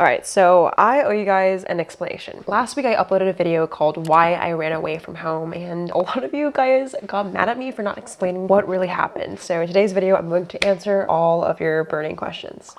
Alright, so I owe you guys an explanation. Last week I uploaded a video called Why I Ran Away From Home and a lot of you guys got mad at me for not explaining what really happened. So in today's video I'm going to answer all of your burning questions.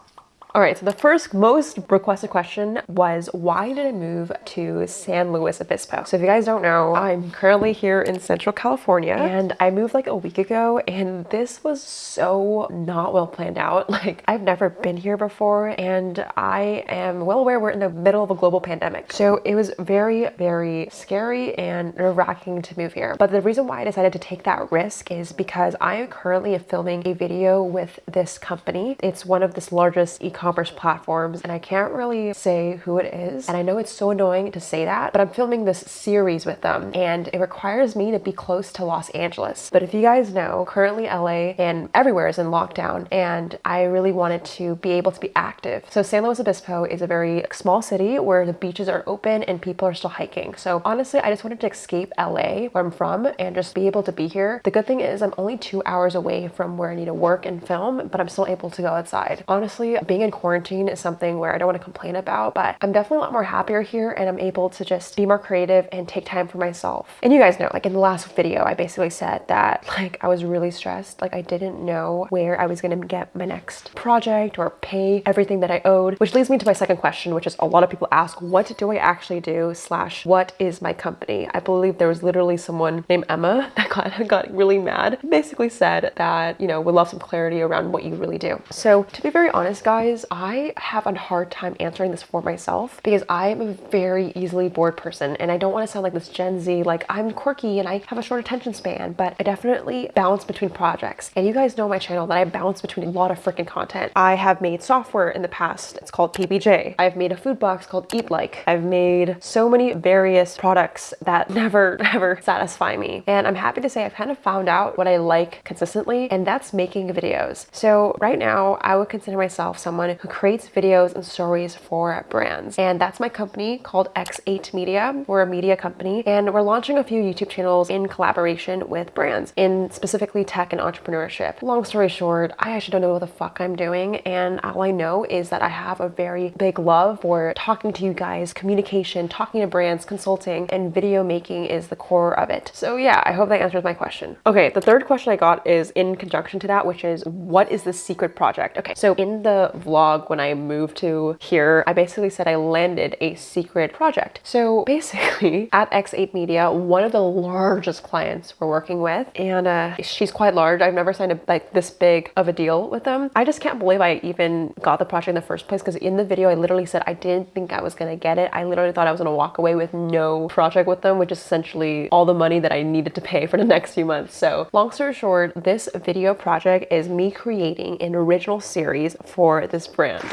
All right, so the first most requested question was why did I move to San Luis Obispo? So if you guys don't know, I'm currently here in Central California and I moved like a week ago and this was so not well planned out. Like I've never been here before and I am well aware we're in the middle of a global pandemic. So it was very, very scary and nerve-wracking to move here. But the reason why I decided to take that risk is because I am currently filming a video with this company. It's one of this largest e-commerce e-commerce platforms and I can't really say who it is. And I know it's so annoying to say that, but I'm filming this series with them and it requires me to be close to Los Angeles. But if you guys know, currently LA and everywhere is in lockdown and I really wanted to be able to be active. So San Luis Obispo is a very small city where the beaches are open and people are still hiking. So honestly, I just wanted to escape LA where I'm from and just be able to be here. The good thing is I'm only two hours away from where I need to work and film, but I'm still able to go outside. Honestly, being in quarantine is something where I don't want to complain about, but I'm definitely a lot more happier here and I'm able to just be more creative and take time for myself. And you guys know, like in the last video, I basically said that like I was really stressed. Like I didn't know where I was going to get my next project or pay everything that I owed, which leads me to my second question, which is a lot of people ask, what do I actually do slash what is my company? I believe there was literally someone named Emma that got, got really mad, basically said that, you know, would love some clarity around what you really do. So to be very honest, guys, I have a hard time answering this for myself because I am a very easily bored person and I don't want to sound like this Gen Z, like I'm quirky and I have a short attention span, but I definitely bounce between projects. And you guys know my channel that I bounce between a lot of freaking content. I have made software in the past. It's called PBJ. I've made a food box called Eat Like. I've made so many various products that never, ever satisfy me. And I'm happy to say I've kind of found out what I like consistently, and that's making videos. So right now, I would consider myself someone who creates videos and stories for brands. And that's my company called X8 Media. We're a media company and we're launching a few YouTube channels in collaboration with brands in specifically tech and entrepreneurship. Long story short, I actually don't know what the fuck I'm doing. And all I know is that I have a very big love for talking to you guys, communication, talking to brands, consulting, and video making is the core of it. So yeah, I hope that answers my question. Okay, the third question I got is in conjunction to that, which is what is the secret project? Okay, so in the vlog vlog when I moved to here, I basically said I landed a secret project. So basically at X8 Media, one of the largest clients we're working with, and uh, she's quite large. I've never signed a, like this big of a deal with them. I just can't believe I even got the project in the first place because in the video, I literally said I didn't think I was gonna get it. I literally thought I was gonna walk away with no project with them, which is essentially all the money that I needed to pay for the next few months. So long story short, this video project is me creating an original series for this brand.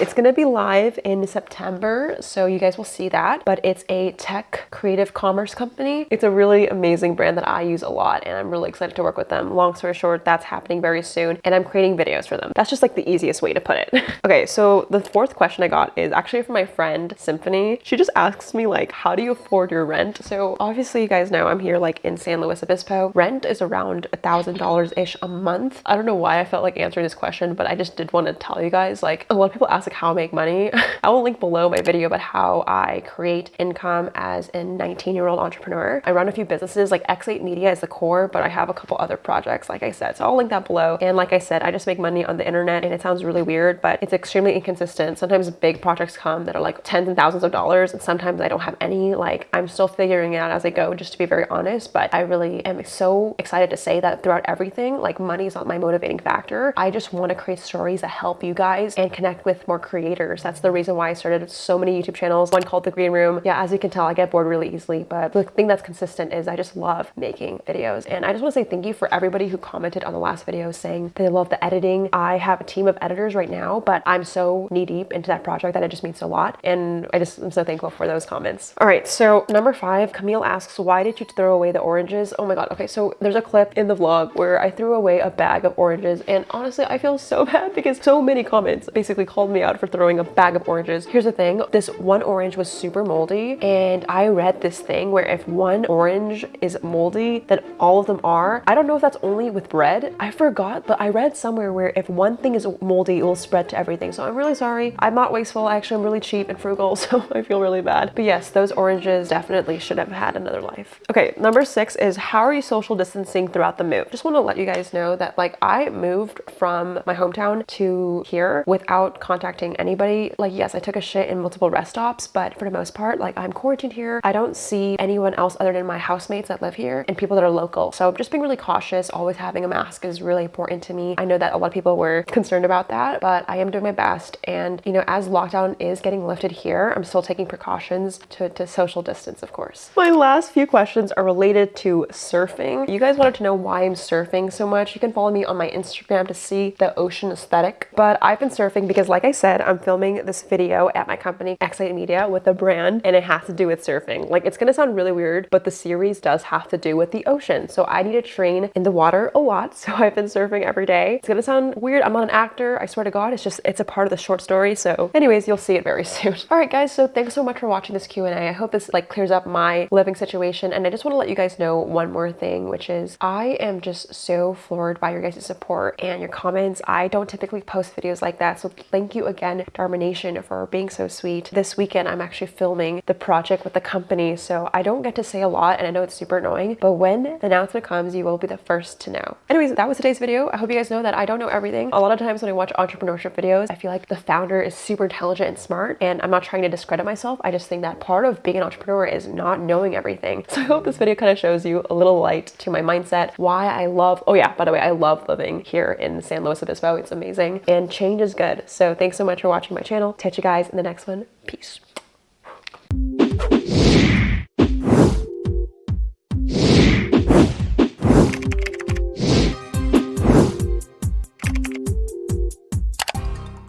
It's gonna be live in September, so you guys will see that, but it's a tech creative commerce company. It's a really amazing brand that I use a lot and I'm really excited to work with them. Long story short, that's happening very soon and I'm creating videos for them. That's just like the easiest way to put it. okay, so the fourth question I got is actually from my friend Symphony. She just asks me like, how do you afford your rent? So obviously you guys know I'm here like in San Luis Obispo. Rent is around a thousand dollars ish a month. I don't know why I felt like answering this question, but I just did want to tell you guys like a lot of people ask like how I make money. I will link below my video about how I create income as a 19 year old entrepreneur. I run a few businesses like X8 Media is the core, but I have a couple other projects like I said. So I'll link that below. And like I said, I just make money on the internet and it sounds really weird, but it's extremely inconsistent. Sometimes big projects come that are like tens and thousands of dollars and sometimes I don't have any. Like I'm still figuring it out as I go, just to be very honest, but I really am so excited to say that throughout everything, like money is not my motivating factor. I just want to create stories that help you guys and connect with more creators creators. That's the reason why I started so many YouTube channels. One called The Green Room. Yeah, as you can tell, I get bored really easily, but the thing that's consistent is I just love making videos. And I just want to say thank you for everybody who commented on the last video saying they love the editing. I have a team of editors right now, but I'm so knee deep into that project that it just means a lot. And I just am so thankful for those comments. All right, so number five, Camille asks, why did you throw away the oranges? Oh my God. Okay, so there's a clip in the vlog where I threw away a bag of oranges. And honestly, I feel so bad because so many comments basically called me for throwing a bag of oranges. Here's the thing, this one orange was super moldy and I read this thing where if one orange is moldy, then all of them are. I don't know if that's only with bread. I forgot, but I read somewhere where if one thing is moldy, it will spread to everything. So I'm really sorry. I'm not wasteful. I actually, I'm really cheap and frugal, so I feel really bad. But yes, those oranges definitely should have had another life. Okay, number six is how are you social distancing throughout the move? Just want to let you guys know that like I moved from my hometown to here without contacting anybody. Like yes, I took a shit in multiple rest stops, but for the most part, like I'm quarantined here. I don't see anyone else other than my housemates that live here and people that are local. So just being really cautious, always having a mask is really important to me. I know that a lot of people were concerned about that, but I am doing my best. And you know, as lockdown is getting lifted here, I'm still taking precautions to, to social distance, of course. My last few questions are related to surfing. You guys wanted to know why I'm surfing so much. You can follow me on my Instagram to see the ocean aesthetic. But I've been surfing because like I said, I'm filming this video at my company, Excite Media, with a brand, and it has to do with surfing. Like it's gonna sound really weird, but the series does have to do with the ocean. So I need to train in the water a lot. So I've been surfing every day. It's gonna sound weird. I'm not an actor. I swear to God, it's just, it's a part of the short story. So anyways, you'll see it very soon. All right, guys. So thanks so much for watching this Q&A. I hope this like clears up my living situation. And I just want to let you guys know one more thing, which is I am just so floored by your guys' support and your comments. I don't typically post videos like that. So thank you again, Dharma Nation, for being so sweet. This weekend, I'm actually filming the project with the company. So I don't get to say a lot and I know it's super annoying, but when the announcement comes, you will be the first to know. Anyways, that was today's video. I hope you guys know that I don't know everything. A lot of times when I watch entrepreneurship videos, I feel like the founder is super intelligent and smart and I'm not trying to discredit myself. I just think that part of being an entrepreneur is not knowing everything. So I hope this video kind of shows you a little light to my mindset, why I love, oh yeah, by the way, I love living here in San Luis Obispo. It's amazing and change is good. So so much for watching my channel. Catch you guys in the next one. Peace.